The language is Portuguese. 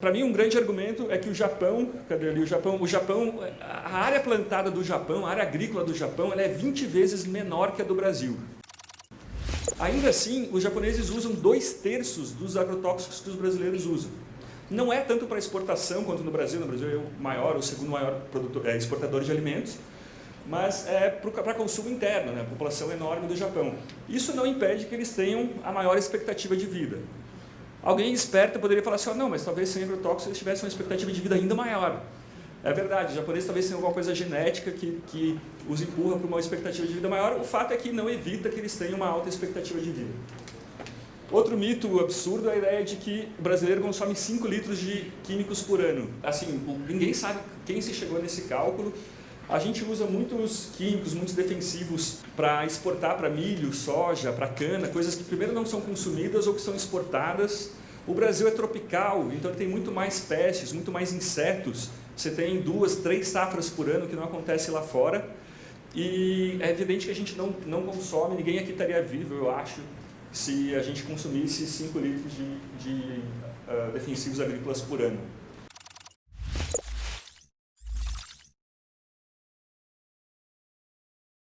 Para mim, um grande argumento é que o Japão, cadê ali o Japão? O Japão, a área plantada do Japão, a área agrícola do Japão, ela é 20 vezes menor que a do Brasil. Ainda assim, os japoneses usam dois terços dos agrotóxicos que os brasileiros usam. Não é tanto para exportação quanto no Brasil, no Brasil é o maior, o segundo maior produtor, é, exportador de alimentos, mas é para consumo interno, né? a população enorme do Japão. Isso não impede que eles tenham a maior expectativa de vida. Alguém esperto poderia falar assim, oh, não, mas talvez sem agrotóxicos eles tivessem uma expectativa de vida ainda maior. É verdade, os japoneses talvez tenham alguma coisa genética que, que os empurra para uma expectativa de vida maior, o fato é que não evita que eles tenham uma alta expectativa de vida. Outro mito absurdo é a ideia de que o brasileiro consome 5 litros de químicos por ano. Assim, ninguém sabe quem se chegou nesse cálculo, a gente usa muitos químicos, muitos defensivos para exportar para milho, soja, para cana, coisas que primeiro não são consumidas ou que são exportadas. O Brasil é tropical, então tem muito mais pestes, muito mais insetos. Você tem duas, três safras por ano que não acontece lá fora. E é evidente que a gente não, não consome, ninguém aqui estaria vivo, eu acho, se a gente consumisse 5 litros de, de uh, defensivos agrícolas por ano.